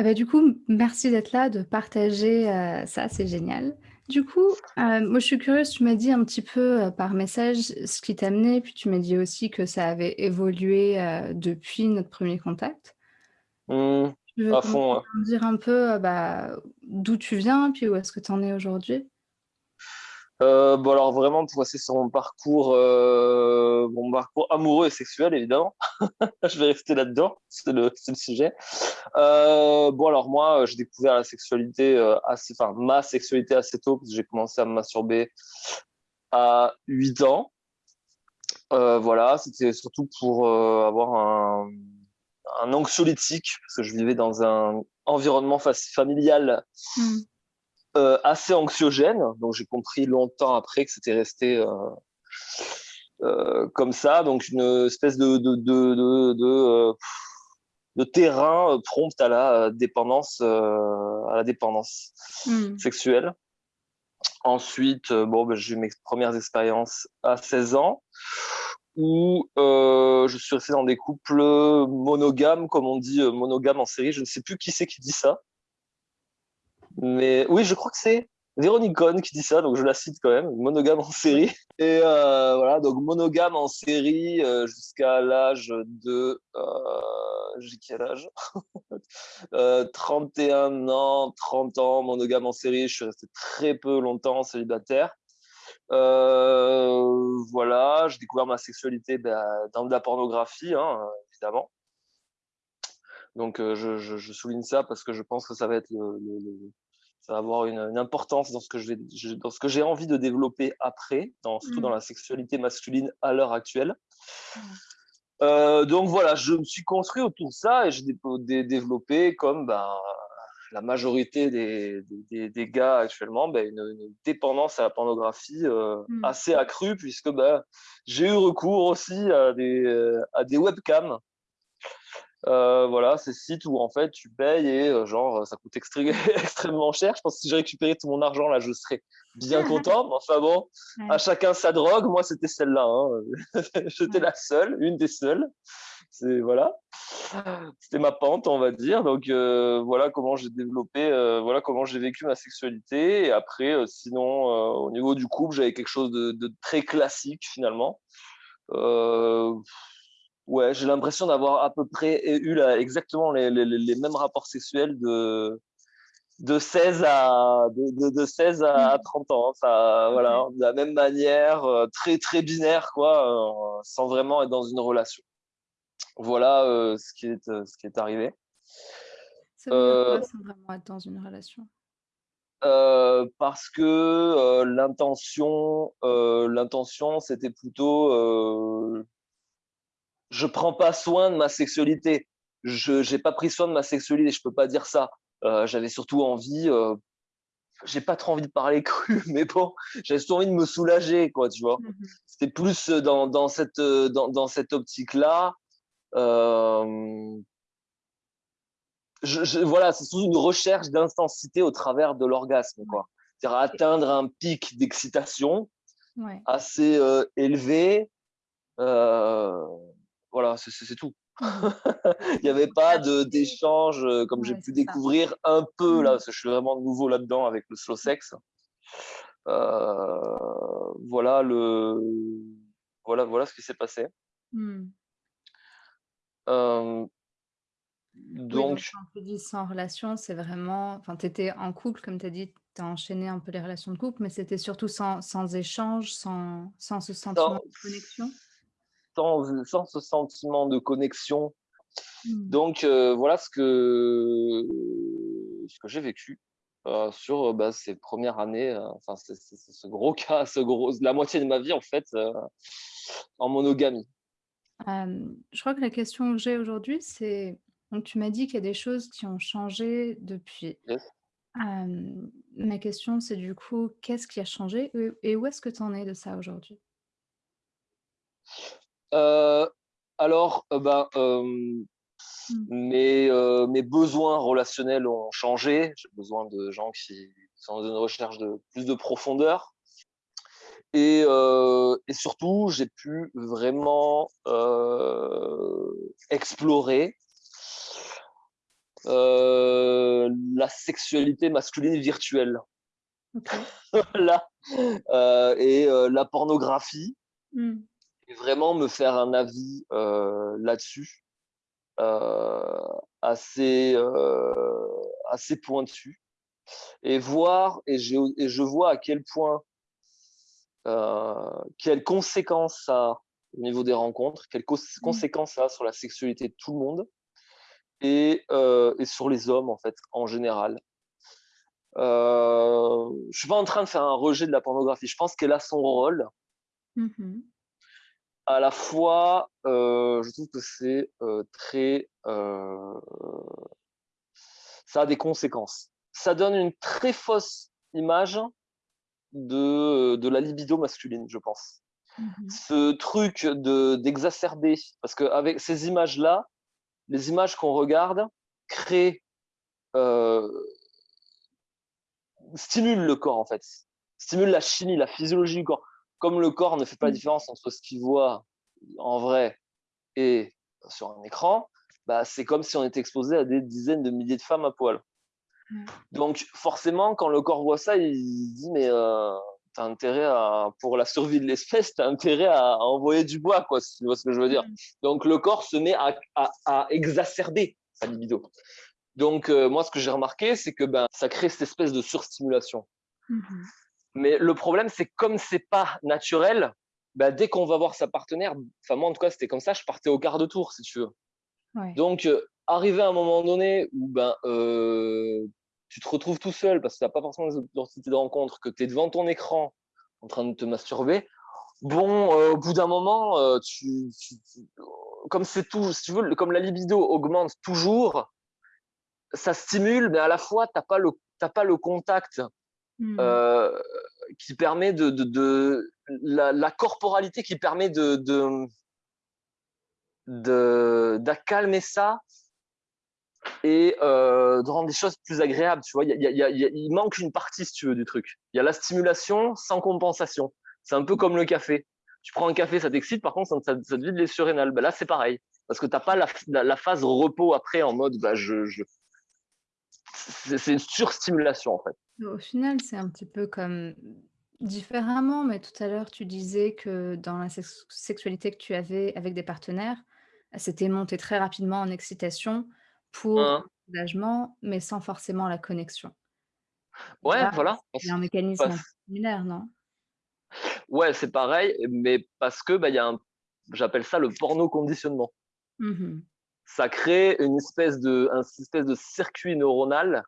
Eh bah, du coup, merci d'être là, de partager, heu, ça, c'est génial. Du coup, heu, moi, je suis curieuse, tu m'as dit un petit peu, heu, par message ce qui t'amenait, puis tu m'as dit aussi que ça avait évolué, depuis notre 1er contact. Mmh. Tu veux À fond, dire un peu, bah, d'où tu viens, puis où est-ce que tu en es aujourd'hui? Heu, bon, alors vraiment pour rester sur mon parcours, heu, mon parcours amoureux et sexuel évidemment, je vais rester là-dedans, c'est le sujet. Heu, bon alors moi, j'ai découvert la sexualité, enfin ma sexualité assez tôt, parce que j'ai commencé à me masturber à 8 ans. Voilà, c'était surtout pour, avoir un un anxiolytique, parce que je vivais dans un environnement familial Mmh. Heu, assez anxiogène, donc j'ai compris longtemps après que c'était resté, heu heu, comme ça, donc une, espèce de de de de de, heu, de terrain, prompt à la, dépendance, à la dépendance Mmh. sexuelle. Ensuite, bon, bah, j'ai eu mes 1res expériences à 16 ans où, je suis resté dans des couples, monogames, comme on dit, heu, monogames en série, je ne sais plus qui c'est qui dit ça. Mais oui, je crois que c'est Véronique Cohen qui dit ça, donc je la cite quand même, monogame en série et heu, voilà, donc monogame en série, heu, jusqu'à l'âge de, heu, j'ai quel âge? Heu, 31 ans, 30 ans, monogame en série, je suis resté très peu longtemps célibataire. Voilà, j'ai découvert ma sexualité, bah, dans de la pornographie, hein, évidemment. Donc je je je souligne ça parce que je pense que ça va être le le le ça va avoir une, importance dans ce que je vais je dans ce que j'ai envie de développer après, dans surtout dans Mmh. la sexualité masculine à l'heure actuelle. Ouais. Heu, donc voilà, je me suis construit autour de ça et j'ai développé comme, ben, la majorité des des gars actuellement, bah, une, dépendance à la pornographie, heu, Mmh. assez accrue puisque, bah, j'ai eu recours aussi à des, heu, à des webcams. Heu, voilà, ces sites où en fait tu payes et heu, genre, ça coûte extré extrêmement cher. Je pense que si j'ai récupéré tout mon argent là, je serais bien content, mais enfin bon, à chacun sa drogue, moi c'était celle-là, hein, j'étais Ouais. la seule, une des seules. C'est voilà. C'était ma pente, on va dire, donc heu, voilà comment j'ai développé, voilà comment j'ai vécu ma sexualité et après, sinon, au niveau du couple, j'avais quelque chose de de très classique finalement. Ouais, j'ai l'impression d'avoir à peu près eu exactement les les les mêmes rapports sexuels de de 16 à de de de 16 à Mmh. 30 ans, hein, ça voilà, de la même manière, heu, très, très binaire quoi, heu, sans vraiment être dans une relation. Voilà, heu, ce qui est, ce qui est arrivé. Ça veut dire quoi, Heu sans vraiment être dans une relation? Parce que, l'intention, l'intention c'était plutôt, je prends pas soin de ma sexualité. Je j'ai pas pris soin de ma sexualité, je peux pas dire ça. Heu, j'avais surtout envie, heu, j'ai pas trop envie de parler cru, mais bon, j'avais surtout envie de me soulager quoi, tu vois? Mmh mh. C'était plus, heu, dans dans cette, heu, dans dans cette optique-là, hem je je voilà, c'est surtout une recherche d'intensité au travers de l'orgasme, quoi. C'est-à-dire atteindre un pic d'excitation Ouais. assez, heu, élevé, heu, voilà, c'est tout. Mmh mh. Il y avait pas d'échange, heu, comme j'ai pu ça. découvrir un peu là, Mmh. parce que je suis vraiment nouveau là-dedans avec le slow sex. Heu, voilà le voilà voilà ce qui s'est passé. Mmh. Oui, donc quand tu dis sans relation, c'est vraiment enfin, tu étais en couple comme tu as dit, tu as enchaîné un peu les relations de couple, mais c'était surtout sans sans échange, sans sans ce sentiment Sans de connexion? Sans, ce sentiment de connexion, Mmh. donc heu, voilà ce que ce que j'ai vécu, heu, sur, heu, bah, ces 1res années, enfin ce ce gros cas, ce gros la moitié de ma vie en fait, en monogamie. Je crois que la question que j'ai aujourd'hui, c'est donc tu m'as dit qu'il y a des choses qui ont changé depuis. Yes. Ma question, c'est du coup, qu'est-ce qui a changé et où est-ce que tu en es de ça aujourd'hui? Heu, alors, Mmh. mes, besoins relationnels ont changé. J'ai besoin de gens qui sont dans une recherche de plus de profondeur et surtout, j'ai pu vraiment, explorer euh, la sexualité masculine virtuelle. Voilà, et la pornographie Mmh. Et vraiment me faire un avis, heu, là-dessus, heu, assez, heu, assez pointu et voir et je et je vois à quel point, quelles conséquences ça a au niveau des rencontres, quelles cons Mmh. conséquences ça a sur la sexualité de tout le monde et et sur les hommes, en fait, en général. Je suis pas en train de faire un rejet de la pornographie. Je pense qu'elle a son rôle. Mmh mh. À la fois, heu, je trouve que c'est, heu, très, heu, ça a des conséquences. Ça donne une très fausse image de, de la libido masculine, je pense. Mmh mh. Ce truc de d'exacerber parce qu'avec ces images-là, les images qu'on regarde créent, stimulent le corps, en fait. Stimulent la chimie, la physiologie du corps. Comme le corps ne fait pas la Mmh. différence entre ce qu'il voit en vrai et sur un écran, bah, c'est comme si on était exposé à des dizaines de milliers de femmes à poil. Ouais. Donc forcément, quand le corps voit ça, il dit: «Mais heu, tu intérêt à pour la survie de l'espèce, tu as intérêt à à envoyer du bois, quoi», si tu vois ce que je veux dire? Mmh. Donc le corps se met à à à exacerber sa libido. Donc heu, moi, ce que j'ai remarqué, c'est que, ben, ça crée cette espèce de surstimulation. Mmh mh. Mais le problème, c'est que comme c'est pas naturel, bah, dès qu'on va voir sa partenaire, enfin moi en tout cas c'était comme ça, je partais au quart de tour si tu veux. Ouais. Donc heu, arrivé à un moment donné où ben, heu, tu te retrouves tout seul parce que tu as pas forcément les opportunités de rencontre, que tu es devant ton écran en train de te masturber, bon, heu, au bout d'un moment, heu, tu tu tu comme c'est tout si tu veux, comme la libido augmente toujours, ça stimule, mais à la fois tu as pas le as pas le contact Mmh. heu, qui permet de la corporalité qui permet de de d'accalmer ça et heu, de rendre les choses plus agréables, tu vois? Il manque une partie, si tu veux, du truc. Il y a la stimulation sans compensation. C'est un peu comme le café. Tu prends un café, ça t'excite, par contre, ça te vide les surrénales. Bah, là, c'est pareil, parce que tu as pas la phase repos après en mode, bah, je c'est une surstimulation, en fait. Au final, c'est un petit peu comme différemment, mais tout à l'heure, tu disais que dans la sex sexualité que tu avais avec des partenaires, c'était monté très rapidement en excitation pour Hein. le soulagement, mais sans forcément la connexion. Ouais, Là, voilà, c'est un mécanisme parce similaire, non? Ouais, c'est pareil, mais parce que, bah, y a un j'appelle ça le porno conditionnement. Mmh mh. Ça crée une espèce de un espèce de circuit neuronal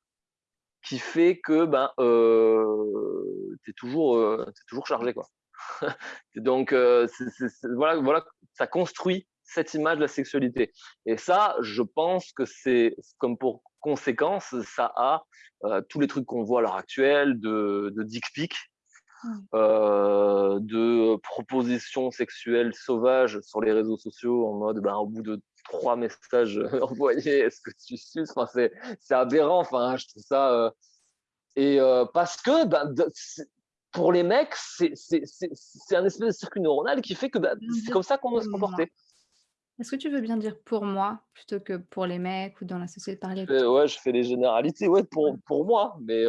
qui fait que, ben, heu, tu es toujours, es toujours chargé, quoi. Donc c'est voilà voilà, ça construit cette image de la sexualité et ça, je pense que c'est comme pour conséquence, ça a, heu, tous les trucs qu'on voit à l'heure actuelle de de dick pic, Ouais. heu, de propositions sexuelles sauvages sur les réseaux sociaux en mode, ben, au bout de 3 messages, heu, envoyés: «Est-ce que tu suces?» enfin, c'est c'est aberrant, enfin, je trouve ça, heu et heu, parce que, ben, de pour les mecs, c'est c'est c'est c'est un espèce de circuit neuronal qui fait que, bah, Bien c'est comme ça qu'on doit se moi. comporter. Est-ce que tu veux bien dire pour moi, plutôt que pour les mecs ou dans la société, parler toi? ouais, je fais les généralités, ouais, pour pour moi, mais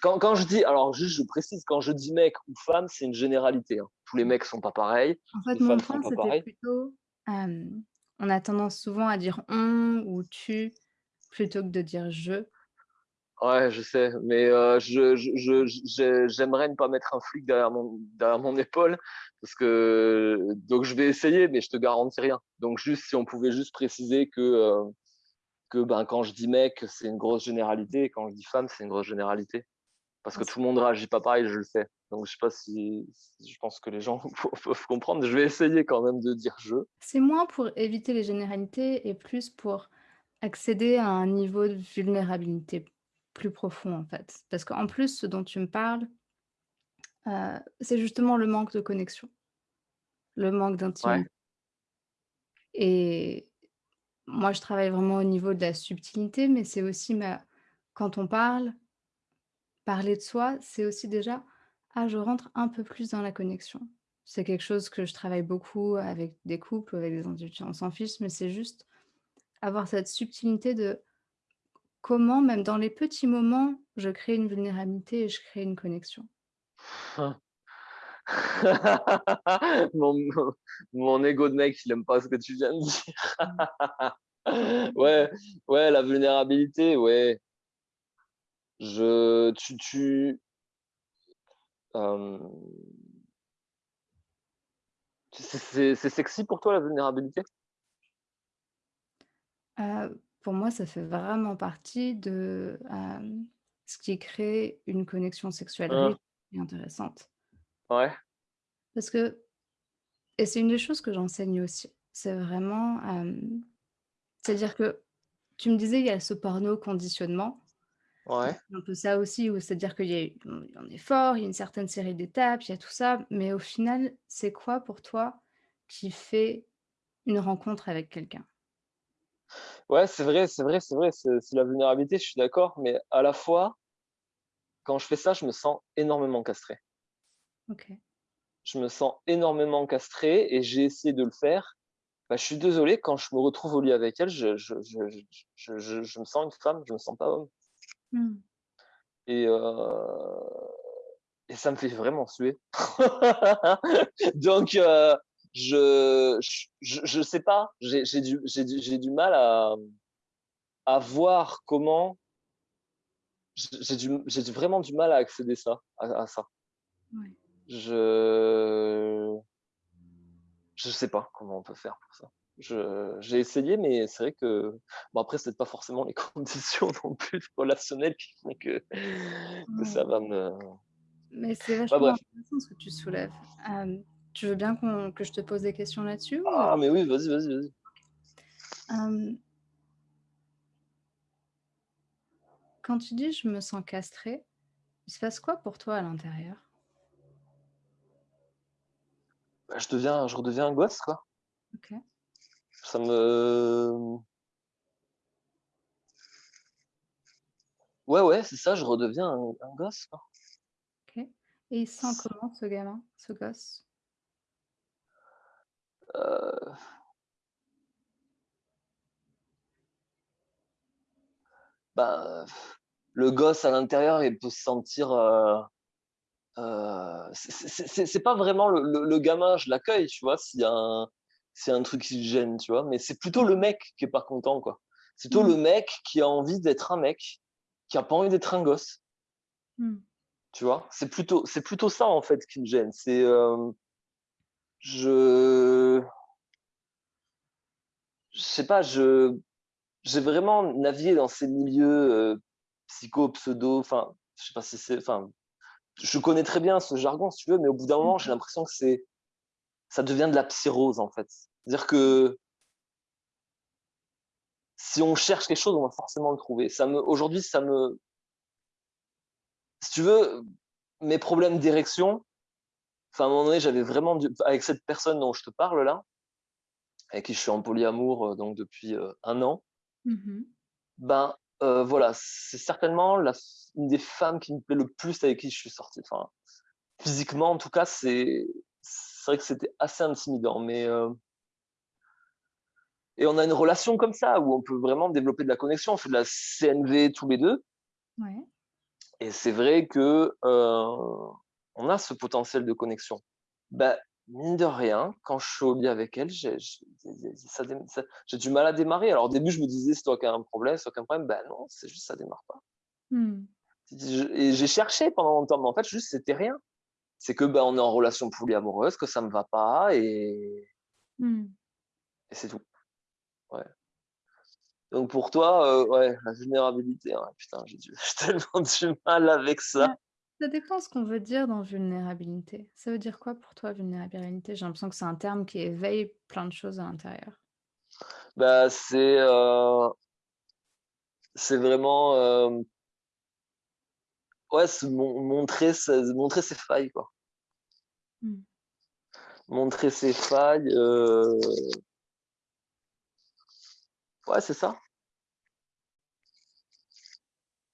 quand quand je dis alors juste je précise, quand je dis mec ou femme, c'est une généralité, hein. Tous les Mmh. mecs sont pas pareils, En fait, les mon point, c'était plutôt, hem, on a tendance souvent à dire «on» ou «tu» plutôt que de dire «je». Ouais, je sais, mais heu, je je je je j'aimerais ne pas mettre un flic derrière mon derrière mon épaule parce que donc je vais essayer, mais je te garantis rien. Donc juste si on pouvait juste préciser que, heu, que, ben, quand je dis mec, c'est une grosse généralité et quand je dis femme, c'est une grosse généralité. Parce que tout le monde réagit pas pareil, je le sais. Donc je sais pas si je pense que les gens peuvent comprendre. Je vais essayer quand même de dire «je». c'est moins pour éviter les généralités et plus pour accéder à un niveau de vulnérabilité plus profond, en fait. Parce qu'en plus, ce dont tu me parles, heu, c'est justement le manque de connexion, le manque Ouais, d'intimité et moi, je travaille vraiment au niveau de la subtilité, mais c'est aussi ma quand on parle, parler de soi, c'est aussi déjà: «Ah, je rentre un peu plus dans la connexion». C'est quelque chose que je travaille beaucoup avec des couples, avec des individus, on s'en fiche, mais c'est juste avoir cette subtilité de comment, même dans les petits moments, je crée une vulnérabilité et je crée une connexion? Mon mon mon ego de mec, il aime pas ce que tu viens de dire. Ouais, ouais, la vulnérabilité, ouais. Je tu tu c'est c'est sexy pour toi la vulnérabilité? Heu, pour moi, ça fait vraiment partie de, hem, ce qui crée une connexion sexuelle Hein. riche et intéressante. Ouais. Parce que et c'est une des choses que j'enseigne aussi, c'est vraiment, c'est-à-dire que tu me disais, il y a ce porno conditionnement. Ouais. Un peu ça aussi, où c'est-à-dire qu'il y a eu un effort, il y a une certaine série d'étapes, il y a tout ça, mais au final, c'est quoi pour toi qui fait une rencontre avec quelqu'un? Ouais, c'est vrai, c'est vrai, c'est vrai, c'est la vulnérabilité, je suis d'accord, mais à la fois quand je fais ça, je me sens énormément castré. OK. Je me sens énormément castré et j'ai essayé de le faire. Bah, je suis désolé, quand je me retrouve au lit avec elle, je je je je je je je me sens une femme, je me sens pas homme Mmh. et et ça me fait vraiment suer. Donc je je je sais pas, j'ai du du du mal à, à voir comment j'ai du vraiment du mal à accéder ça à à ça. Je je sais pas comment on peut faire pour ça. J'ai essayé, mais c'est vrai que bon après c'est pas forcément les conditions non plus relationnelles qui font que que Mmh. ça va me Mais c'est bah, vachement bref. intéressant ce que tu soulèves. Tu veux bien que je te pose des questions là-dessus ou? Ah mais oui, vas-y, vas-y, vas-y. Quand tu dis: «Je me sens castrée», il se passe quoi pour toi à l'intérieur? Bah, je deviens je redeviens un gosse, quoi. OK, Ça me ouais, ouais, c'est ça, je redeviens un un gosse, quoi. OK et il se sent comment ce gamin, ce gosse? Heu, bah, le gosse à l'intérieur, il peut se sentir, heu heu, c'est pas vraiment le le le gamin, je l'accueille, tu vois? S'il y a un a un truc qui le gêne, tu vois? Mais c'est plutôt le mec qui est pas content, quoi. C'est plutôt Mmh. le mec qui a envie d'être un mec, qui a pas envie d'être un gosse, Mmh. tu vois? C'est plutôt c'est plutôt ça, en fait, qui me gêne. C'est, hem, je je sais pas, je j'ai vraiment navigué dans ces milieux, heu, psycho, pseudo, enfin, je sais pas si c'est enfin, je connais très bien ce jargon, si tu veux, mais au bout d'un moment, j'ai l'impression que c'est ça devient de la psyrose, en fait. C'est-à-dire que si on cherche quelque chose, on va forcément le trouver. Ça me aujourd'hui, ça me si tu veux, mes problèmes d'érection, enfin, à un moment donné, j'avais vraiment du avec cette personne dont je te parle là, avec qui je suis en polyamour, heu, donc depuis, heu, 1 an, Mmh ben, heu, voilà, c'est certainement la une des femmes qui me plaît le plus avec qui je suis sorti. Enfin, physiquement, en tout cas, c'est c'est vrai que c'était assez intimidant, mais heu et on a une relation comme ça, où on peut vraiment développer de la connexion. On fait de la CNV tous les 2 Ouais. et c'est vrai que, heu, on a ce potentiel de connexion. Bah, mine de rien, quand je suis au lit avec elle, j'ai du mal à démarrer. Alors au début, je me disais: «C'est toi qui as un problème, c'est toi qui as un problème». Bah non, c'est juste ça démarre pas. Je et j'ai cherché pendant longtemps, mais en fait, juste, c'était rien. C'est que, bah, on est en relation polyamoureuse, que ça me va pas et Mmh. et c'est tout. Ouais. Donc pour toi, heu, ouais, la vulnérabilité, ouais, putain, j'ai du j'ai tellement du mal avec Ouais, ça. ça dépend ce qu'on veut dire dans vulnérabilité. Ça veut dire quoi pour toi vulnérabilité? J'ai l'impression que c'est un terme qui éveille plein de choses à l'intérieur. Bah, c'est, c'est vraiment, hem, ouais, se mon montrer ses montrer ses failles, quoi. Mmh. Montrer ses failles, heu, ouais, c'est ça.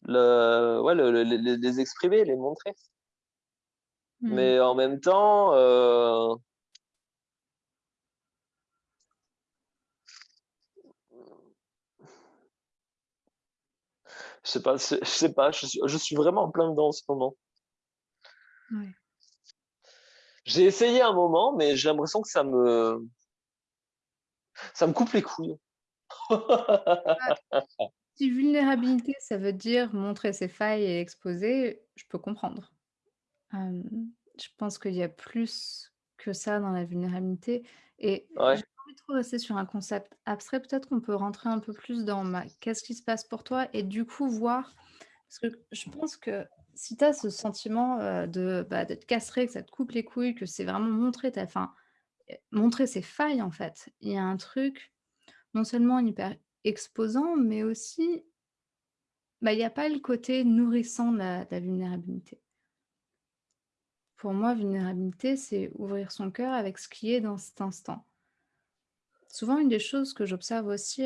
Le ouais, le le les exprimer, les montrer. Mmh. Mais en même temps, heu, Je sais pas, je sais pas, je suis, je suis vraiment en plein dedans en ce moment. Ouais. J'ai essayé un moment, mais j'ai l'impression que ça me, ça me coupe les couilles. Si vulnérabilité, ça veut dire montrer ses failles et exposer, je peux comprendre. Je pense qu'il y a plus que ça dans la vulnérabilité et Ouais. j'ai pas envie de trop rester sur un concept abstrait. Peut-être qu'on peut rentrer un peu plus dans ma qu'est-ce qui se passe pour toi? Et du coup voir parce que je pense que si tu as ce sentiment, heu, de, bah, que ça te coupe les couilles, que c'est vraiment montrer ta heu, montrer ses failles en fait. Il y a un truc non seulement hyper exposant, mais aussi, bah, il y a pas le côté nourrissant de la vulnérabilité. Pour moi, vulnérabilité, c'est ouvrir son cœur avec ce qui est dans cet instant. Souvent, une des choses que j'observe aussi,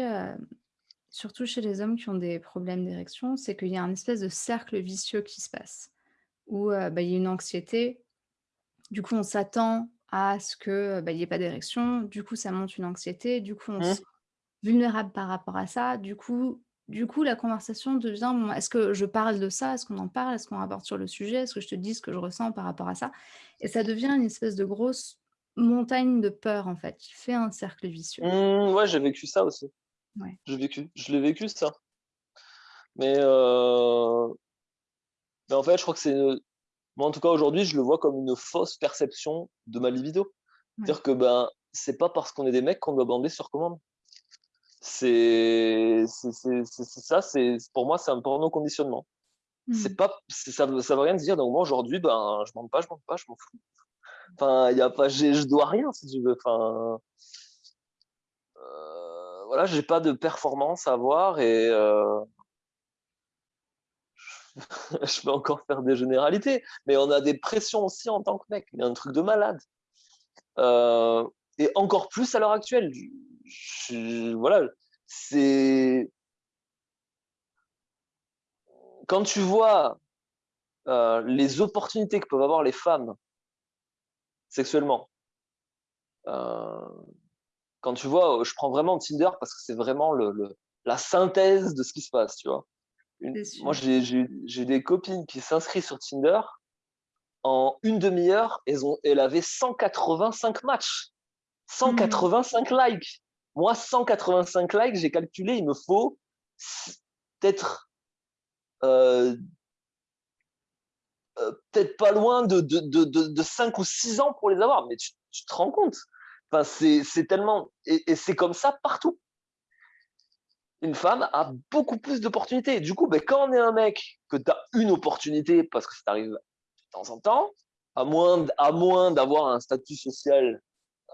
surtout chez les hommes qui ont des problèmes d'érection, c'est qu'il y a un espèce de cercle vicieux qui se passe. Où, heu, bah, il y a une anxiété, du coup on s'attend à ce que, bah, il y ait pas d'érection, du coup ça monte une anxiété, du coup on se Mmh. sent vulnérable par rapport à ça, du coup du coup la conversation devient: «Bon, est-ce que je parle de ça? Est-ce qu'on en parle? Est-ce qu'on aborde sur le sujet? Est-ce que je te dis ce que je ressens par rapport à ça?» et ça devient une espèce de grosse montagne de peur en fait, qui fait un cercle vicieux. Mmh, ouais, j'ai vécu ça aussi. Ouais. J'ai vécu, je l'ai vécu ça. Mais heu mais en fait, je crois que c'est, moi en tout cas aujourd'hui, je le vois comme une fausse perception de ma libido. Ouais. Dire que, ben, c'est pas parce qu'on est des mecs qu'on doit bander sur commande. C'est ça, c'est pour moi, c'est un porno conditionnement. C'est Mmh. pas c'est ça veut ça veut rien dire, donc moi aujourd'hui, ben, je bande pas, je bande pas, je m'en fous. Enfin, il y a pas je dois rien si tu veux, enfin voilà, j'ai pas de performance à avoir et heu je peux encore faire des généralités, mais on a des pressions aussi en tant que mec, a un truc de malade. Heu et encore plus à l'heure actuelle. Voilà, c'est quand tu vois, heu, les opportunités que peuvent avoir les femmes sexuellement, quand tu vois, je prends vraiment Tinder parce que c'est vraiment le le la synthèse de ce qui se passe, tu vois? Une moi, j'ai des copines qui s'inscrivent sur Tinder, en une 1/2 heure, elles ont elles avaient 185 matchs, cent Mmh mh. quatre-vingt-cinq likes. Moi, 185 likes, j'ai calculé, il me faut peut-être, heu heu, peut-être pas loin de de de de de 5 ou 6 ans pour les avoir, mais tu tu te rends compte? Enfin, c'est tellement et c'est comme ça partout. Une femme a beaucoup plus d'opportunités. Du coup, beh, quand on est un mec, que tu as une opportunité parce que ça t'arrive de temps en temps, à moins à moins d'avoir un statut social,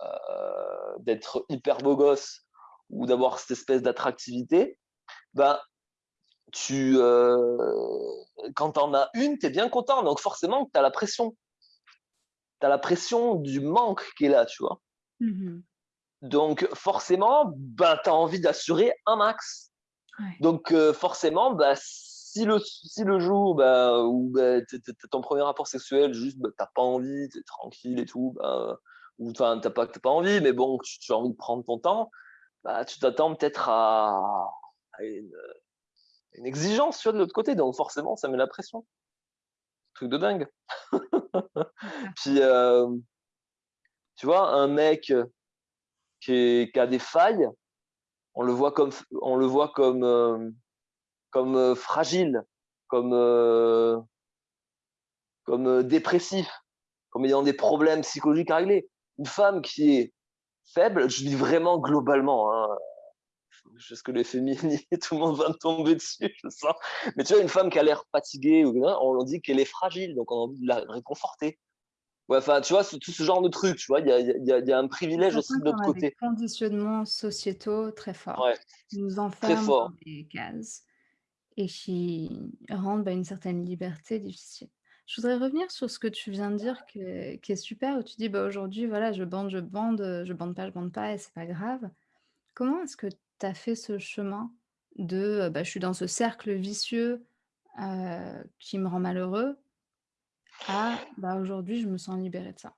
heu, d'être hyper beau gosse ou d'avoir cette espèce d'attractivité, ben, tu, heu, quand tu en as une, tu es bien content, donc forcément tu as la pression. Tu as la pression du manque qui est là, tu vois? Mmh mh. Donc forcément, ben, tu as envie d'assurer un max. Ouais. Donc heu, forcément, bah, si le si le jour, bah, où, bah, es es as ton 1er rapport sexuel, juste, bah, tu as pas envie, tu es tranquille et tout, bah, ou tu as pas as pas envie, mais bon, tu tu as envie de prendre ton temps, bah, tu t'attends peut-être à à une, exigence, tu vois, de l'autre côté, donc forcément, ça met la pression. Truc de dingue. Puis, hem tu vois, un mec, heu, qui a des failles, on le voit comme comme, heu, fragile, comme, dépressif, comme ayant des problèmes psychologiques à régler. Une femme qui est faible, je dis vraiment globalement, hein, parce que les féministes, tout le monde va me tomber dessus, je sens, mais tu vois, une femme qui a l'air fatiguée ou on dit qu'elle est fragile, donc on a envie de la réconforter. Ouais, enfin, tu vois, c'est tout ce genre de truc, tu vois? Il y a y a y a un privilège aussi de l'autre a des côté. conditionnements sociétaux très forts, Ouais, qui nous très enferment dans des cases et qui rendent, bah, une certaine liberté difficile. Je voudrais revenir sur ce que tu viens de dire qui est qui est super, où tu dis: «Bah, aujourd'hui, voilà, je bande, je bande, je bande pas, je bande pas et c'est pas grave». Comment est-ce que tu as fait ce chemin de, bah, je suis dans ce cercle vicieux, heu, qui me rend malheureux à, bah, aujourd'hui, je me sens libéré de ça?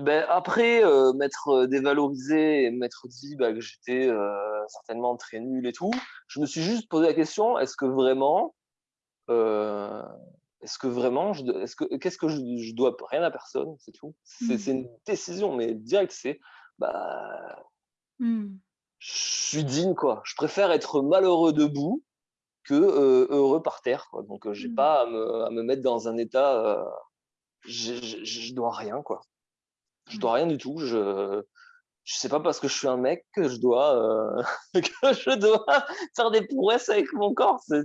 Beh, après, heu, m'être dévalorisé et m'être dit, bah, que j'étais, heu, certainement très nul et tout, je me suis juste posé la question: «Est-ce que vraiment est-ce que vraiment, est-ce que, qu'est-ce que je, dois rien à personne, c'est tout. C'est, mmh. une décision, mais direct, c'est, bah, mmh. je suis digne, quoi. Je préfère être malheureux debout que heureux par terre, quoi. Donc, j'ai mmh. pas à me, à me, mettre dans un état, je, je, dois rien, quoi. Je dois rien du tout. Je, je sais pas parce que je suis un mec que je dois que je dois faire des prouesses avec mon corps. C'est,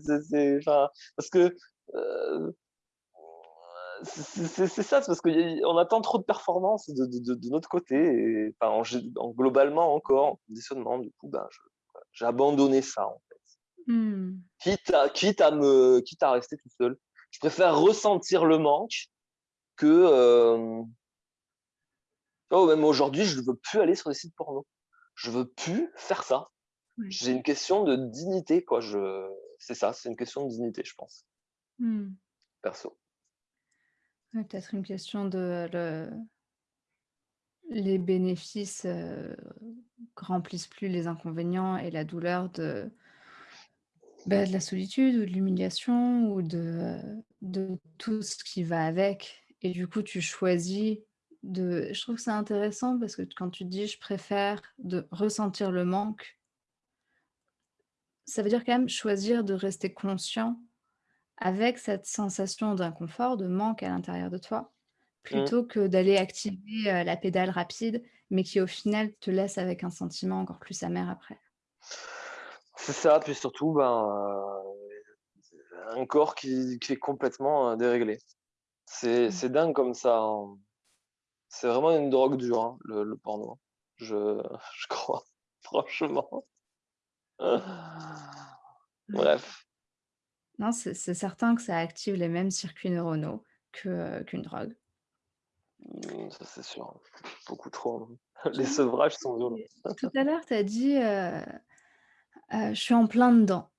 parce que c'est ça, c'est parce qu'on attend trop de performance de, de, de, notre côté, et, enfin, en, globalement encore, en conditionnement, du coup, ben, j'ai abandonné ça, en. Mmh. Quitte, à, quitte, à me, quitte à rester tout seul. Je préfère ressentir le manque que... Euh... Oh, même aujourd'hui, je ne veux plus aller sur des sites porno. Je veux plus faire ça. J'ai une question de dignité, quoi. Je... C'est ça, c'est une question de dignité, je pense. Mmh. Perso. Peut-être une question de le les bénéfices, remplissent plus les inconvénients et la douleur de bah, de la solitude ou de l'humiliation ou de, de tout ce qui va avec et du coup, tu choisis de je trouve que c'est intéressant parce que quand tu dis: «Je préfère de ressentir le manque» ça veut dire quand même choisir de rester conscient avec cette sensation d'inconfort, de manque à l'intérieur de toi, mmh. plutôt que d'aller activer, la pédale rapide, mais qui au final te laisse avec un sentiment encore plus amer après. C'est ça, puis surtout, ben, un corps qui qui est complètement, déréglé. Mmh. C'est dingue comme ça, hein. C'est vraiment une drogue dure, hein, le porno. Je je crois, franchement. Bref. Non, c'est certain que ça active les mêmes circuits neuronaux qu'une drogue. Mmh, ça, c'est sûr. Beaucoup trop, hein. Les sevrages sont violents. tout à l'heure, tu as dit, «Je suis en plein dedans».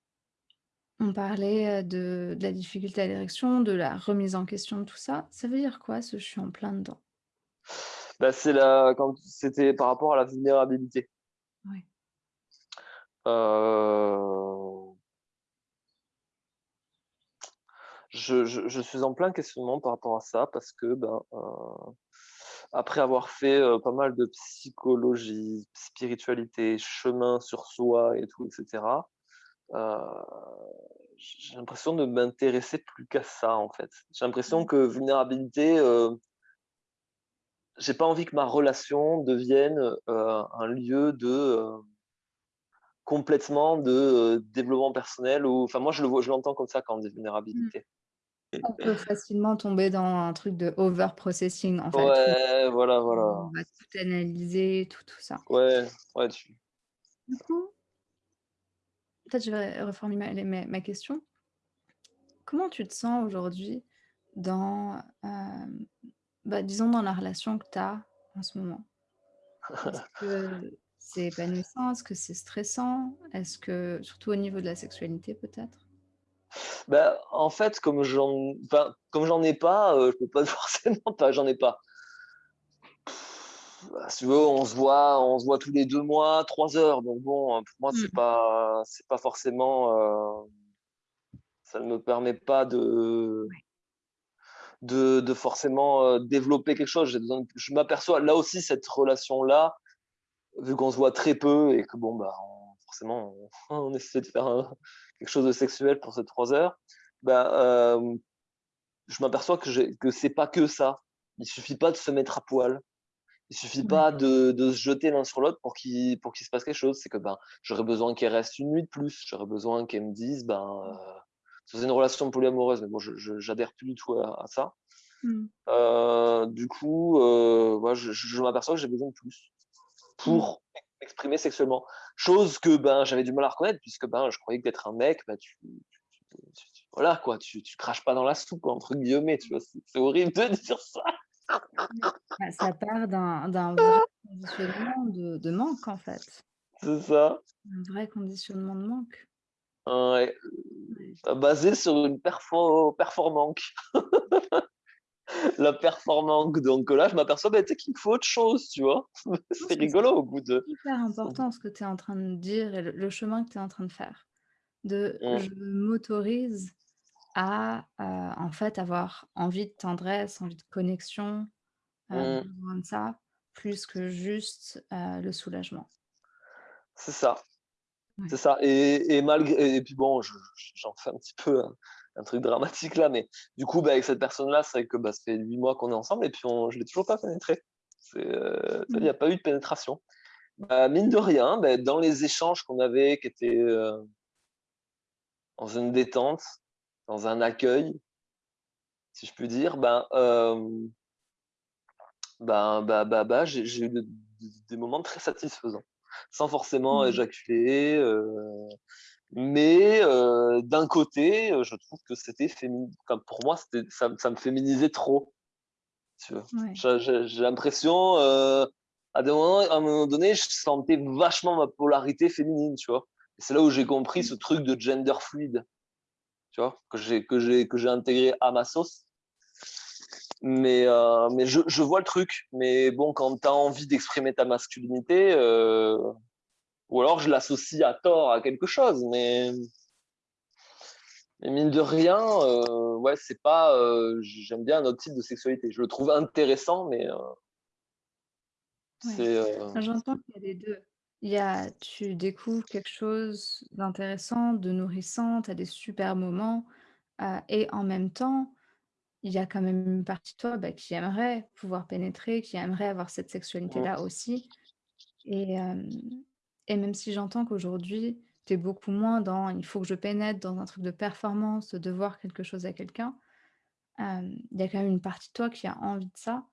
On parlait, de de la difficulté à l'érection, de la remise en question de tout ça. Ça veut dire quoi ce «je suis en plein dedans»? Bah, c'est la quand c'était par rapport à la vulnérabilité. Oui. Euh je, suis en plein questionnement par rapport à ça parce que ben, euh, après avoir fait euh, pas mal de psychologie, spiritualité, chemin sur soi et tout, etc., euh, j'ai l'impression de m'intéresser plus qu'à ça en fait. J'ai l'impression mmh. que vulnérabilité, j'ai pas envie que ma relation devienne un lieu de complètement de développement personnel ou enfin moi je le je l'entends comme ça quand on dit mmh. vulnérabilité. On peut facilement tomber dans un truc de over-processing, en fait. Ouais, voilà, voilà. On va tout analyser, tout, tout ça. Ouais, ouais, tu... Du coup, peut-être je vais reformuler ma, ma, question. Comment tu te sens aujourd'hui dans, euh, bah, disons, dans la relation que tu as en ce moment? Est-ce que c'est épanouissant? Est-ce que c'est stressant? Est-ce que, surtout au niveau de la sexualité, peut-être? Bah, en fait, comme j'en enfin, ai pas, euh, je peux pas forcément pas, j'en ai pas. Bah, si tu veux, on se voit, on se voit tous les deux mois, trois heures. Donc bon, pour moi, c'est mmh. pas, c'est pas forcément, euh, ça ne me permet pas de, de, de forcément euh, développer quelque chose. je m'aperçois là aussi cette relation-là, vu qu'on se voit très peu et que bon, bah, forcément, on, on, essaie de faire un, quelque chose de sexuel pour ces trois heures, ben, euh, je m'aperçois que, que c'est pas que ça. Il suffit pas de se mettre à poil. Il suffit pas de, de, se jeter l'un sur l'autre pour qu'il pour qu'il se passe quelque chose. C'est que ben j'aurais besoin qu'elle reste une nuit de plus. J'aurais besoin qu'elle me dise ben euh, c'est une relation polyamoureuse, mais bon, je j'adhère plus du tout à, ça. Mmh. Euh, du coup, euh, je, je m'aperçois que j'ai besoin de plus pour mmh exprimer sexuellement. Chose que ben, j'avais du mal à reconnaître, puisque ben, je croyais que d'être un mec, ben, tu, voilà, quoi, tu, tu craches pas dans la soupe, entre guillemets, tu vois, c'est horrible de dire ça. Bah, ça part d'un vrai conditionnement de, de, manque, en fait. C'est ça. Un vrai conditionnement de manque. Ouais. Basé sur une perfo performance. la performance. Donc là, je m'aperçois bah, qu'il faut autre chose, tu vois. c'est rigolo au bout de... C'est hyper important ce que tu es en train de dire et le, chemin que tu es en train de faire. De mmh. je m'autorise à, heu, en fait, avoir envie de tendresse, envie de connexion, heu, Mmh. de ça, plus que juste, heu, le soulagement. C'est ça, c'est ça et et malgré et puis bon, je je j'en fais un petit peu un un truc dramatique là, mais du coup, bah, avec cette personne-là, c'est vrai que, bah, ça fait 8 mois qu'on est ensemble et puis on je l'ai toujours pas pénétré. Vois, il y Mmh. a pas eu de pénétration. Bah, mine de rien, beh, dans les échanges qu'on avait qui étaient, heu, dans une détente, dans un accueil, si je puis dire, ben, hem, ben, bah bah bah, j'ai j'ai eu de des moments très satisfaisants, sans forcément Mmh. éjaculer, heu, mais heu, d'un côté, heu, je trouve que c'était féminin enfin pour moi, c'était ça me ça me féminisait trop, tu vois? Ouais. J'ai l'impression, heu, à des moments à un moment donné, je sentais vachement ma polarité féminine, tu vois? C'est là où j'ai compris ce truc de gender fluide, tu vois? Que j'ai que j'ai que j'ai intégré à ma sauce. Mais heu, mais je je vois le truc, mais bon, quand tu as envie d'exprimer ta masculinité, heu, ou alors je l'associe à tort à quelque chose, mais mais mine de rien, heu, ouais, c'est pas, heu, j j'aime bien un autre type de sexualité. Je le trouve intéressant, mais Ouais. heu Bah, j'entends qu'il y a les 2. Il y a tu découvres quelque chose d'intéressant, de nourrissant, tu as des super moments, et en même temps, il y a quand même une partie de toi, bah, qui aimerait pouvoir pénétrer, qui aimerait avoir cette sexualité-là aussi et et même si j'entends qu'aujourd'hui, tu es beaucoup moins dans: «Il faut que je pénètre», dans un truc de performance, de devoir quelque chose à quelqu'un, il y a quand même une partie de toi qui a envie de ça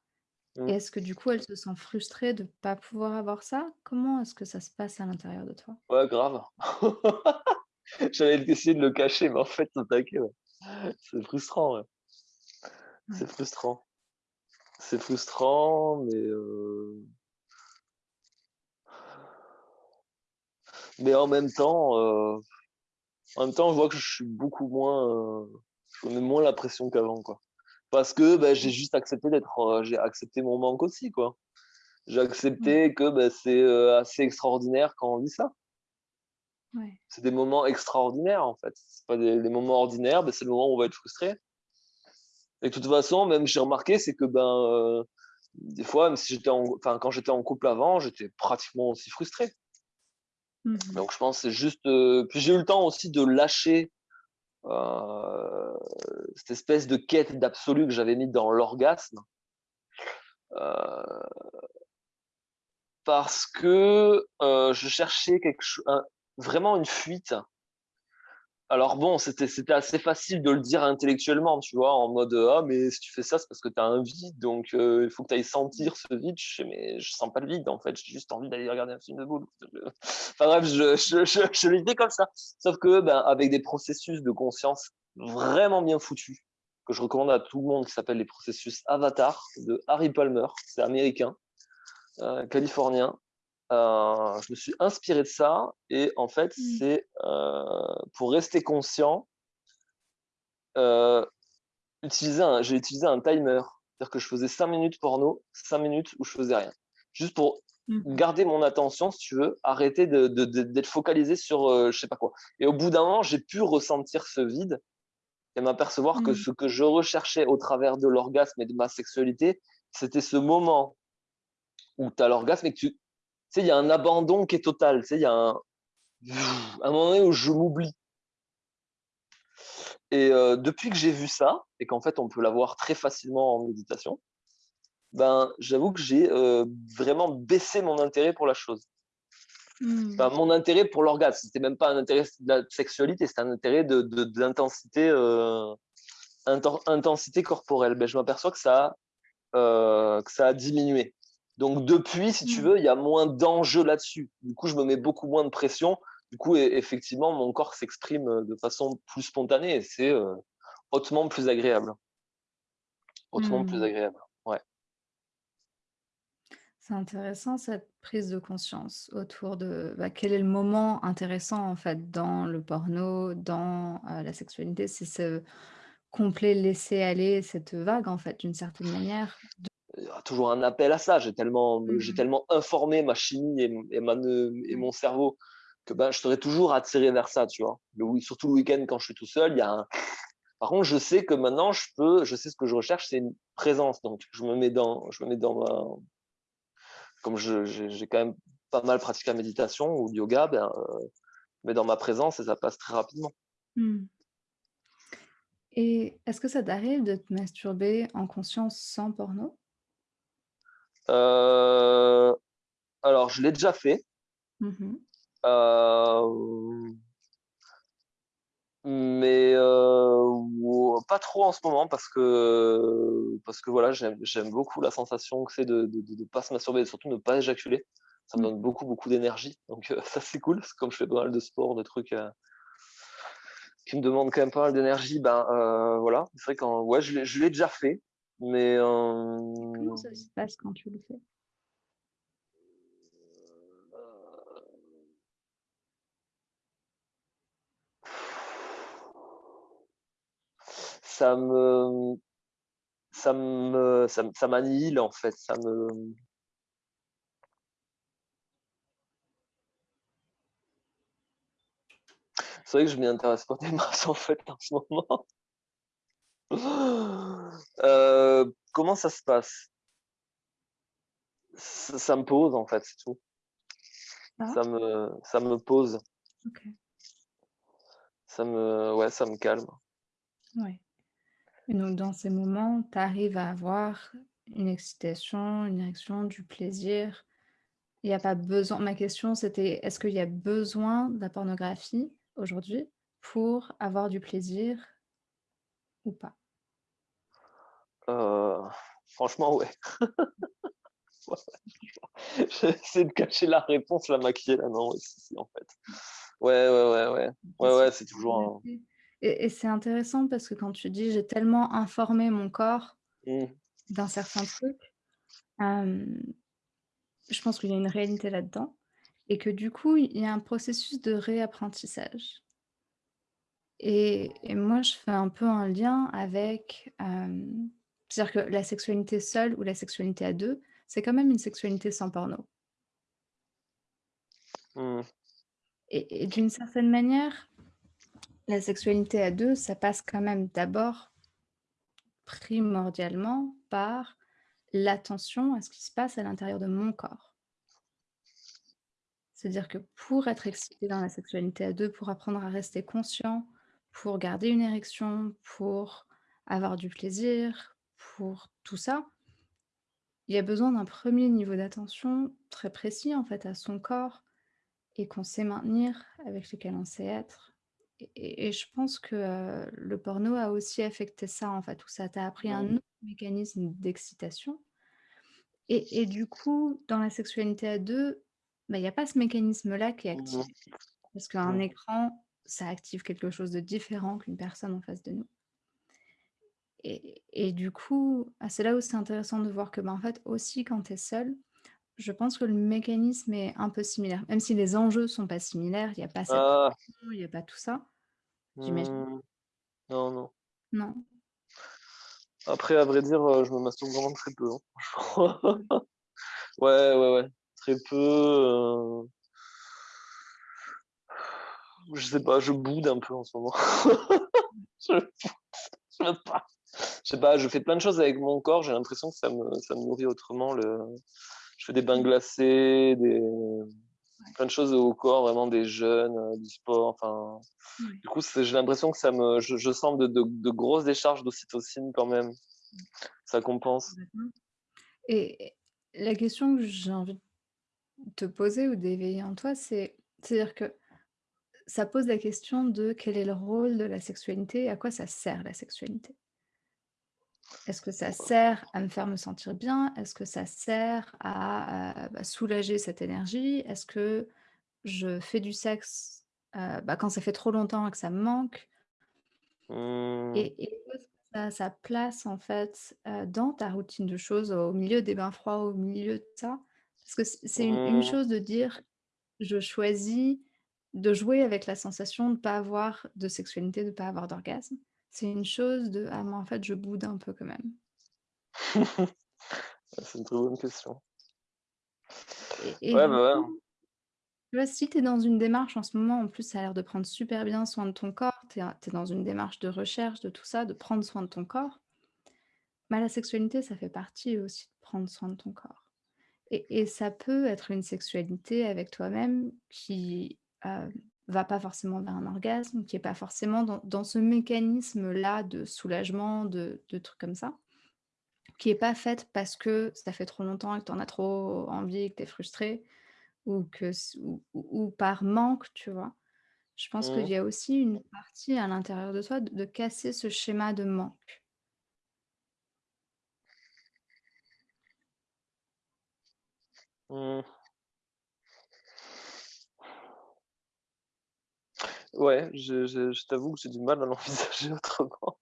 et mmh. est-ce que du coup, elle se sent frustrée de pas pouvoir avoir ça? Comment est-ce que ça se passe à l'intérieur de toi? Ouais, grave. J'allais essayer de le cacher, mais en fait, t'inquiète, ouais. C'est frustrant, ouais. C'est frustrant. C'est frustrant, mais heu, mais en même temps, heu En même temps, je vois que je suis beaucoup moins, heu, je mets moins la pression qu'avant, quoi. Parce que, bah, j'ai juste accepté d'être, heu, j'ai accepté mon manque aussi, quoi. J'ai accepté que, bah, c'est, assez extraordinaire quand on vit ça. ouais. C'est des moments extraordinaires, en fait. C'est pas des des moments ordinaires, bah, c'est le moment où on va être frustré. Et de toute façon, même j'ai remarqué, c'est que, ben, des fois, même si j'étais en enfin, quand j'étais en couple avant, j'étais pratiquement aussi frustré. Mmh mh. Donc je pense c'est juste, heu puis j'ai eu le temps aussi de lâcher, heu, cette espèce de quête d'absolu que j'avais mis dans l'orgasme, heu, parce que, heu, je cherchais quelque vraiment une fuite. Alors bon, c'était assez facile de le dire intellectuellement, tu vois? En mode, heu: «Ah mais si tu fais ça, c'est parce que tu as un vide, donc heu, il faut que tu ailles sentir ce vide». Je fais: «Mais je sens pas le vide en fait, j'ai juste envie d'aller regarder un film de boule». Enfin bref, je je je comme ça. Sauf que, ben, avec des processus de conscience vraiment bien foutus, que je recommande à tout le monde, qui s'appellent les processus Avatar de Harry Palmer. C'est américain, heu, californien. Heu, je me suis inspiré de ça et en fait, Mmh. c'est, heu, pour rester conscient, un j'ai utilisé un timer. C'est-à-dire que je faisais 5 minutes porno, 5 minutes où je faisais rien. Juste pour Mmh mh. garder mon attention, si tu veux, arrêter de de de d'être focalisé sur, je sais pas quoi et au bout d'un moment, j'ai pu ressentir ce vide et m'apercevoir que Mmh. ce que je recherchais au travers de l'orgasme et de ma sexualité, c'était ce moment où tu as l'orgasme et que tu sais, il y a un abandon qui est total, tu sais, il y a un un moment donné où je m'oublie et heu, depuis que j'ai vu ça et qu'en fait, on peut l'avoir très facilement en méditation, ben, j'avoue que j'ai, heu, vraiment baissé mon intérêt pour la chose. Mmh. Enfin, mon intérêt pour l'orgasme, c'était même pas un intérêt de la sexualité, c'était un intérêt de de d'intensité, inten intensité corporelle. Beh, je m'aperçois que ça a, que ça a diminué. Donc depuis, si tu Mmh. veux, il y a moins d'enjeux là-dessus. Du coup, je me mets beaucoup moins de pression. Du coup, effectivement, mon corps s'exprime, heu, de façon plus spontanée et c'est, heu, hautement plus agréable. Hautement plus Mmh. agréable. Ouais. C'est intéressant cette prise de conscience autour de, bah, quel est le moment intéressant en fait dans le porno, dans, heu, la sexualité? C'est ce complet laisser aller, cette vague en fait d'une certaine manière. Il y aura toujours un appel à ça. J'ai tellement j'ai Mmh tellement informé ma chimie et et ma et mon cerveau que, ben, je serai toujours attiré vers ça, tu vois? Le surtout le week-end quand je suis tout seul, il y a un Par contre, je sais que maintenant, je peux, je sais ce que je recherche, c'est une présence. Donc, je me mets dans, je me mets dans ma, comme j'ai quand même pas mal pratiqué la méditation ou le yoga, ben, euh, mais dans ma présence et ça passe très rapidement. Mmh. Et est-ce que ça t'arrive de te masturber en conscience sans porno? Euh, alors, je l'ai déjà fait. Mmh euh, mais pas trop en ce moment parce que parce que voilà, j'aime beaucoup la sensation que c'est de ne pas se masturber et surtout ne pas éjaculer. Ça me Mmh. donne beaucoup, beaucoup d'énergie. Donc ça, c'est cool. comme je fais pas mal de sport, de trucs qui me demandent quand même pas mal d'énergie, ben voilà. C'est vrai qu'en ouais, je l'ai déjà fait, mais Comment ça se passe quand tu le fais? ça me ça me ça, ça m'annihile en fait ça me c'est vrai que je m'y intéresse pas des masses en fait en ce moment euh, comment ça se passe? Ça, me pose en fait c'est tout Ah. ça me ça me pose OK. ça me ouais ça me calme. Et donc dans ces moments, tu arrives à avoir une excitation, une érection, du plaisir. Il y a pas besoin ma question c'était: «Est-ce qu'il y a besoin de la pornographie aujourd'hui pour avoir du plaisir ou pas?» Euh, franchement, ouais. J'essaie de cacher la réponse, la maquiller là, non, en fait. Ouais, ouais, ouais, ouais. Ouais, ouais, c'est toujours un... Et, et c'est intéressant parce que quand tu dis j'ai tellement informé mon corps mmh. d'un certain truc, je pense qu'il y a une réalité là-dedans et que du coup, il y a un processus de réapprentissage. Et, et moi, je fais un peu un lien avec, c'est-à-dire que la sexualité seule ou la sexualité à deux, c'est quand même une sexualité sans porno. Mmh. Et, et d'une certaine manière, la sexualité à deux, ça passe quand même d'abord primordialement par l'attention à ce qui se passe à l'intérieur de mon corps. C'est-à-dire que pour être excité dans la sexualité à deux, pour apprendre à rester conscient, pour garder une érection, pour avoir du plaisir, pour tout ça, il y a besoin d'un premier niveau d'attention très précis en fait à son corps et qu'on sait maintenir, avec lequel on sait être. Et, et je pense que euh, le porno a aussi affecté ça en fait, où ça t'a appris un autre mécanisme d'excitation. Et, et du coup, dans la sexualité à deux, bah, il y a pas ce mécanisme-là qui est activé. Parce qu'un écran, ça active quelque chose de différent qu'une personne en face de nous. Et, et du coup, ah, c'est là où c'est intéressant de voir que, bah, en fait, aussi quand tu es seul, je pense que le mécanisme est un peu similaire. Même si les enjeux sont pas similaires, il n'y a pas cette Ah. il n'y a pas tout ça, j'imagine. Mmh. Non, non. Non. Après, à vrai dire, je me masturbe vraiment très peu. Hein. ouais, ouais, ouais. Très peu. Je sais pas, je boude un peu en ce moment. je... je sais pas. Je sais pas, je fais plein de choses avec mon corps, j'ai l'impression que ça me, ça me nourrit autrement. Le... Je fais des bains glacés, des... plein de choses au corps, vraiment des jeunes, du sport. Enfin, Du coup, j'ai l'impression que ça me, je, je sens de, de, de, grosses décharges d'ocytocine quand même. Ça compense. Et la question que j'ai envie de te poser ou d'éveiller en toi, c'est, c'est-à-dire que ça pose la question de quel est le rôle de la sexualité et à quoi ça sert la sexualité? Est-ce que ça sert à me faire me sentir bien? Est-ce que ça sert à, à bah, soulager cette énergie? Est-ce que je fais du sexe euh, bah, quand ça fait trop longtemps et que ça me manque? Mmh. Et, et ça a sa place en fait euh, dans ta routine de choses, au milieu des bains froids, au milieu de ça? Parce que c'est une, une Mmh. chose de dire je choisis de jouer avec la sensation de ne pas avoir de sexualité, de ne pas avoir d'orgasme. C'est une chose de ah mais en fait je boude un peu quand même. c'est une très bonne question. Et, et ouais, bah ouais. vois, si tu es dans une démarche en ce moment, en plus ça a l'air de prendre super bien soin de ton corps, tu es, dans une démarche de recherche de tout ça, de prendre soin de ton corps, bah, la sexualité, ça fait partie aussi de prendre soin de ton corps. Et, et ça peut être une sexualité avec toi-même qui euh, va pas forcément vers un orgasme, qui est pas forcément dans, dans ce mécanisme-là de soulagement, de, de trucs comme ça, qui est pas faite parce que ça fait trop longtemps et que tu en as trop envie et que tu es frustré, ou, que, ou, par manque, tu vois. Je pense qu'il Mhm. y a aussi une partie à l'intérieur de toi de, de casser ce schéma de manque. Mhm. Ouais, je, je, je t'avoue que j'ai du mal à l'envisager autrement.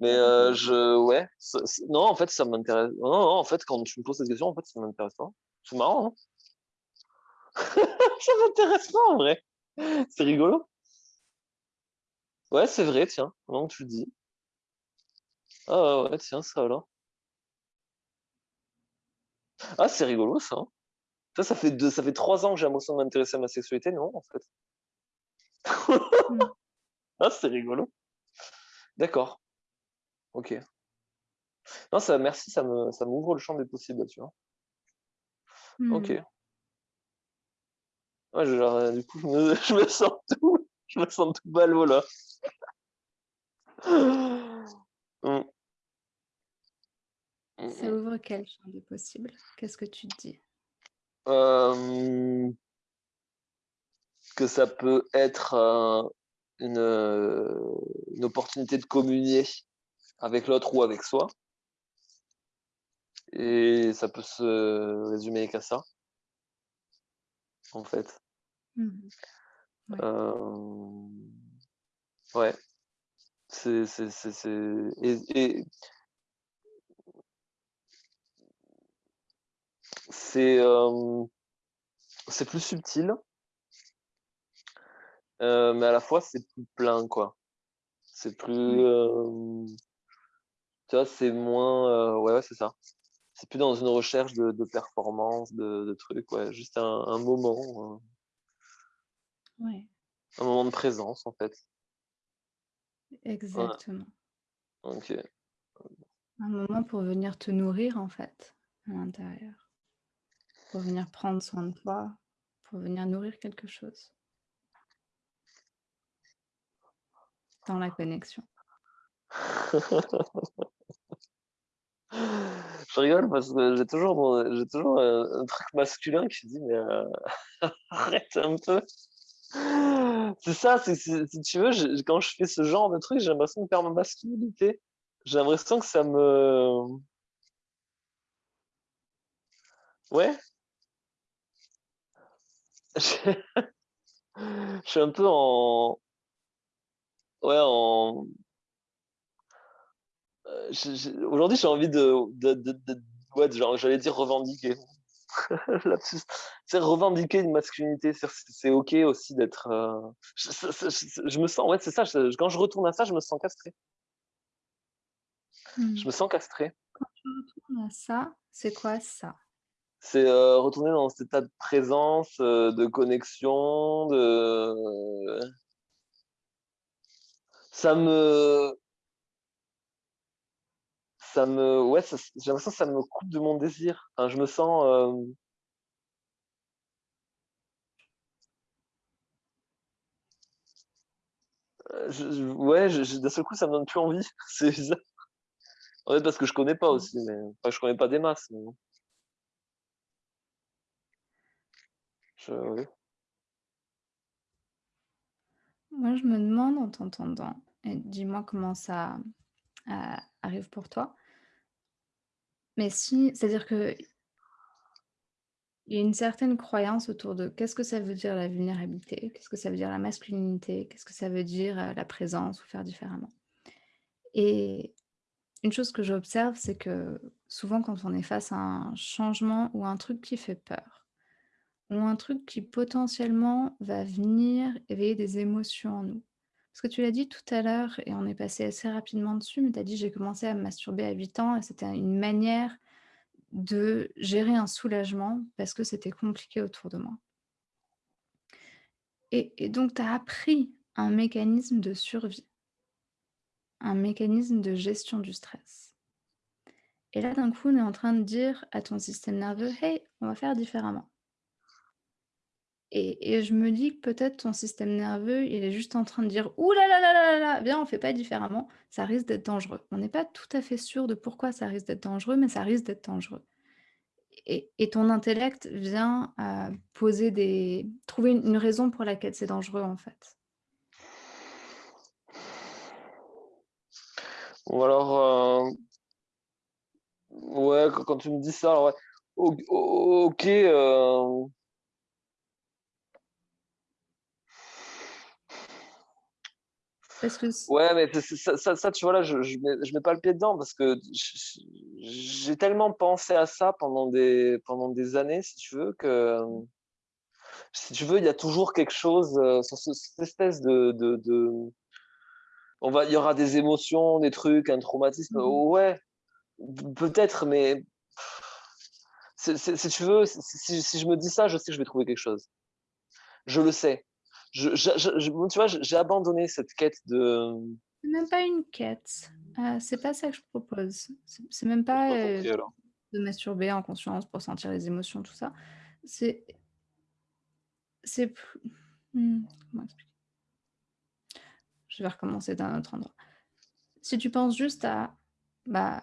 Mais euh, je, ouais, ça- non, en fait, ça m'intéresse. Non, non, en fait, quand tu me poses cette question, en fait, ça m'intéresse pas. C'est marrant, hein Ça m'intéresse pas, en vrai. C'est rigolo. Ouais, c'est vrai, tiens, que tu le dis. Ah ouais, ouais, tiens, ça alors. Ah, c'est rigolo, ça. hein. Ça, ça fait deux, ça fait trois ans que j'ai l'impression de m'intéresser à ma sexualité, non, en fait? Ah, c'est rigolo. D'accord, ok. Non, ça, merci, ça me, ça m'ouvre le champ des possibles, tu vois. Ok. Mm. Ouais, genre, euh, du coup, je me, je me sens tout, je me sens tout ballot, là. Mm, mm, Ça mm. ouvre quel champ des possibles? Qu'est-ce que tu te dis? Euh, que ça peut être euh, une, euh, une opportunité de communier avec l'autre ou avec soi. Et ça peut se résumer qu'à ça, en fait. Mhm. Ouais. Euh, ouais. C'est, c'est, c'est, c'est... Et, et c'est, euh, c'est plus subtil, euh, mais à la fois c'est plus plein, quoi. C'est plus, euh, tu vois, c'est moins, euh, ouais, ouais, c'est ça. C'est plus dans une recherche de, de performance, de, de trucs, ouais, juste un, un moment, Ouais. un, moment de présence, en fait. Exactement. ok. Un moment pour venir te nourrir, en fait, à l'intérieur. Pour venir prendre soin de toi, pour venir nourrir quelque chose dans la connexion. Je rigole parce que j'ai toujours, j'ai toujours un, truc masculin qui dit mais euh, arrête un peu. C'est ça, si tu veux, quand je fais ce genre de truc, j'ai l'impression de perdre ma masculinité. J'ai l'impression que ça me... Ouais, je suis un peu en... Ouais, en... euh, Aujourd'hui, j'ai envie de... de, de, de- Ouais, genre, j'allais dire revendiquer. C'est revendiquer une masculinité. C'est ok aussi d'être... euh, Je, je- je- je me sens... Ouais, c'est ça. quand je retourne à ça, je me sens castré. Hmm. Je me sens castré. Quand tu retournes à ça, c'est quoi ça? C'est euh, retourner dans cet état de présence, euh, de connexion, de... Ça me... Ça me... Ouais, j'ai l'impression que ça me coupe de mon désir. Enfin, je me sens... euh, ouais, d'un seul coup, ça me donne plus envie. C'est bizarre. En fait, parce que je connais pas aussi, mais... Enfin, je connais pas des masses. ouais. Moi, je me demande en t'entendant, dis-moi comment ça euh, arrive pour toi, mais si, c'est-à-dire que Il y a une certaine croyance autour de qu'est-ce que ça veut dire la vulnérabilité? Qu'est-ce que ça veut dire la masculinité? Qu'est-ce que ça veut dire, heu, la présence ou faire différemment? Et une chose que j'observe, c'est que souvent quand on est face à un changement ou un truc qui fait peur, ou un truc qui potentiellement va venir éveiller des émotions en nous. Parce que tu l'as dit tout à l'heure et on est passé assez rapidement dessus, mais tu as dit: «J'ai commencé à me masturber à 8 ans et c'était une manière de gérer un soulagement parce que c'était compliqué autour de moi. Et, et donc, tu as appris un mécanisme de survie. Un mécanisme de gestion du stress. Et là, d'un coup, on est en train de dire à ton système nerveux: «Hey, on va faire différemment». Et je me dis que peut-être ton système nerveux, il est juste en train de dire: «Ouh là là là là là viens, on fait pas différemment, ça risque d'être dangereux». On n'est pas tout à fait sûr de pourquoi ça risque d'être dangereux, mais ça risque d'être dangereux. Et ton intellect vient, heu, poser des trouver une raison pour laquelle c'est dangereux, en fait. Ou alors, heu ouais, quand tu me dis ça, ouais, OK, heu que Ouais, mais ça ça ça, tu vois, là, je je mets je mets pas le pied dedans parce que j'ai tellement pensé à ça pendant des pendant des années, si tu veux, que, si tu veux, il y a toujours quelque chose, heu, sur ce cette espèce de de de on va il y aura des émotions, des trucs, un traumatisme, Mmh mh. ouais, peut-être, mais si tu veux, si je me dis ça, je sais que je vais trouver quelque chose. Je le sais. Je je je je tu vois, j'ai abandonné cette quête de C'est même pas une quête, heu, c'est pas ça que je propose. C'est même pas, alors. de masturber en conscience pour sentir les émotions, tout ça. C'est c'est p mmh, comment expliquer? Je vais recommencer d'un autre endroit. Si tu penses juste à, bah,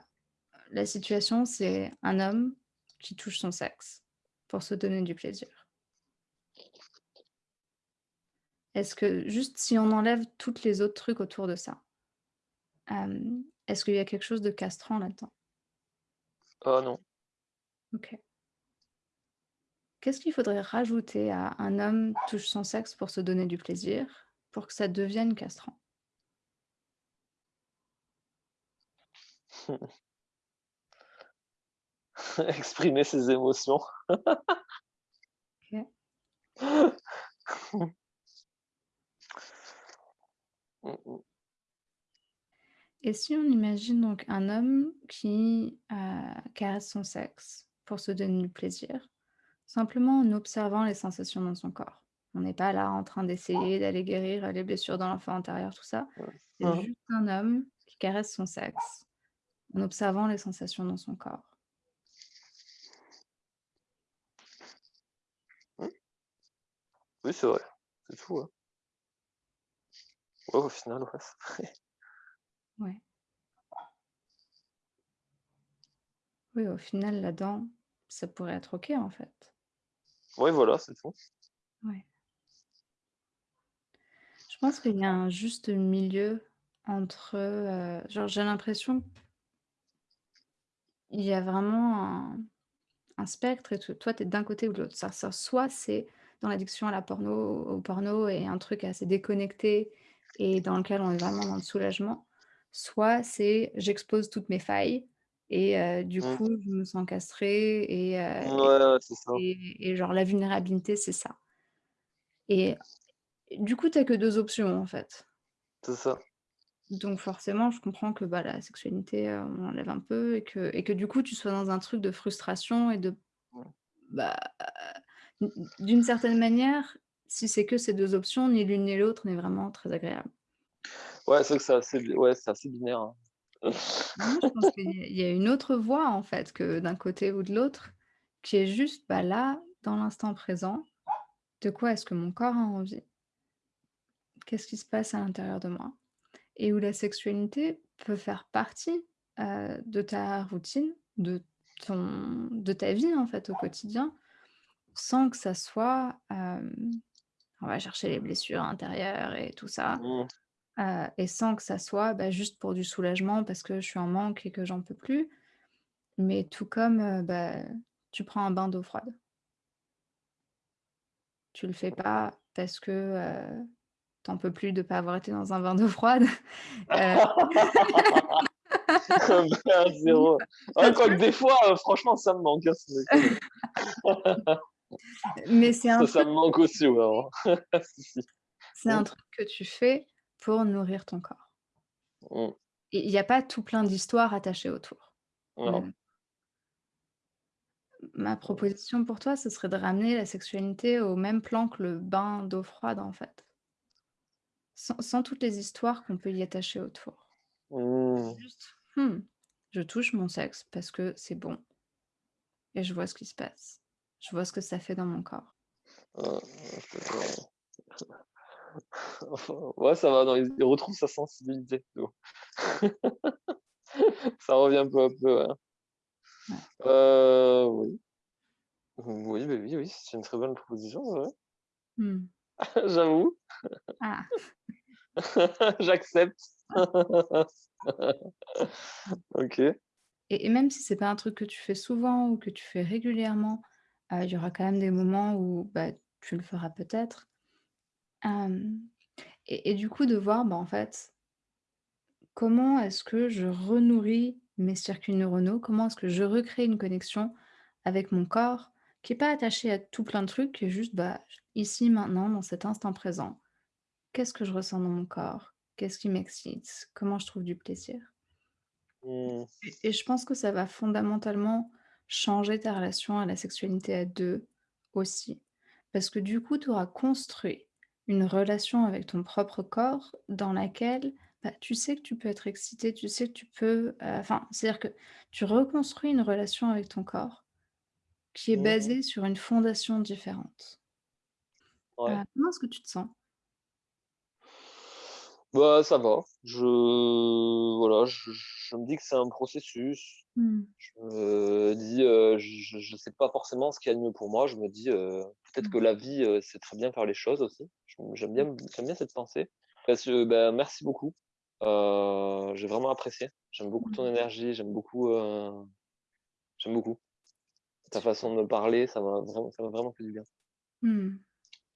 la situation, c'est un homme qui touche son sexe pour se donner du plaisir. Est-ce que juste si on enlève toutes les autres trucs autour de ça est-ce qu'il y a quelque chose de castrant là-dedans? Ah non. OK. Qu'est-ce qu'il faudrait rajouter à «un homme touche son sexe pour se donner du plaisir» pour que ça devienne castrant? Exprimer ses émotions. OK. Et si on imagine donc un homme qui, heu, caresse son sexe pour se donner du plaisir, simplement en observant les sensations dans son corps. On n'est pas là en train d'essayer d'aller guérir, les blessures dans l'enfant intérieur, tout ça. C'est Mmh juste un homme qui caresse son sexe en observant les sensations dans son corps. Oui, c'est vrai, c'est fou, hein. Au final, ouais. Ouais. Oui, au final, là-dedans, ça pourrait être OK, en fait. Ouais, voilà, c'est tout. Ouais. Je pense qu'il y a un juste milieu entre, heu, genre, j'ai l'impression il y a vraiment un un spectre et te toi, tu es d'un côté ou de l'autre. Ça ça soit c'est dans l'addiction à la porno au porno et un truc assez déconnecté et dans lequel on est vraiment dans le soulagement, soit c'est j'expose toutes mes failles et heu, du Mmh. coup, je me sens castrée et et ouais, ça. et et genre la vulnérabilité, c'est ça. Et du coup, tu as que 2 options, en fait. C'est ça. Donc forcément, je comprends que, bah, la sexualité, heu, on enlève un peu et que et que du coup, tu sois dans un truc de frustration et de Mmh. bah, d'une certaine manière, si c'est que ces 2 options, ni l'une ni l'autre n'est vraiment très agréable. Ouais, c'est vrai que c'est assez ouais, binaire, hein. Moi, je pense qu'il y a il y a une autre voie, en fait, que d'un côté ou de l'autre, qui est juste, bah, là, dans l'instant présent, de quoi est-ce que mon corps a envie? Qu'est-ce qui se passe à l'intérieur de moi? Et où la sexualité peut faire partie, heu, de ta routine, de ton de ta vie, en fait, au quotidien, sans que ça soit, hem, on va chercher les blessures intérieures et tout ça, Mmh. et sans que ça soit, bah, juste pour du soulagement parce que je suis en manque et que j'en peux plus. Mais tout comme, bah, tu prends un bain d'eau froide. Tu le fais pas parce que, heu, tu en peux plus de pas avoir été dans un bain d'eau froide, heu Un vrai à oui, 0. enfin, Ouais, tu quoique vois? des fois, franchement, ça me manque, hein. Mais c'est un Ça, ça truc me manque aussi, c'est un truc que tu fais pour nourrir ton corps. Et il y a pas tout plein d'histoires attachées autour. Non. Mmh. Ma Mmh. proposition pour toi, ce serait de ramener la sexualité au même plan que le bain d'eau froide, en fait. Sans sans toutes les histoires qu'on peut y attacher autour. Mmh. Juste: «Mmh, je touche mon sexe parce que c'est bon» et je vois ce qui se passe. Je vois ce que ça fait dans mon corps. Ouais, ça va, non, il retrouve sa sensibilité? Ça revient peu à peu. Ouais. Heu, oui. Oui, bah, oui, oui, c'est une très bonne proposition, ouais. Mmh. J'avoue. Ah! J'accepte. OK. Et et même si c'est pas un truc que tu fais souvent ou que tu fais régulièrement, il y aura quand même des moments où, bah, tu le feras peut-être. Et et du coup de voir, bah, en fait comment est-ce que je renourris mes circuits neuronaux? Comment est-ce que je recrée une connexion avec mon corps qui est pas attaché à tout plein de trucs, qui est juste, bah, ici, maintenant, dans cet instant présent? Qu'est-ce que je ressens dans mon corps? Qu'est-ce qui m'excite? Comment je trouve du plaisir? Mmh. Et je pense que ça va fondamentalement changer ta relation à la sexualité à 2 aussi. Parce que du coup, tu auras construit une relation avec ton propre corps dans laquelle, bah, tu sais que tu peux être excité, tu sais que tu peux, heu, enfin, c'est-à-dire que tu reconstruis une relation avec ton corps qui est Mmh mh. basée sur une fondation différente. Ouais. Heu, comment est-ce que tu te sens? Bah, ça va. Je voilà, je je me dis que c'est un processus. Mmh. Je me dis, heu, je je sais pas forcément ce qu'il y a de mieux pour moi. Je me dis, heu, peut-être Mmh. que la vie, heu, c'est très bien faire les choses aussi. J'aime Mmh. bien j'aime bien cette pensée. Parce que, bah, merci beaucoup. J'ai vraiment apprécié. J'aime beaucoup ton Mmh. énergie, j'aime beaucoup, j'aime beaucoup. Ta façon de me parler, ça m'a vraiment ça vraiment fait du bien. Mmh.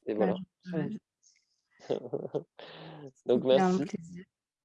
Et Bah, voilà. suis ravie. Donc merci.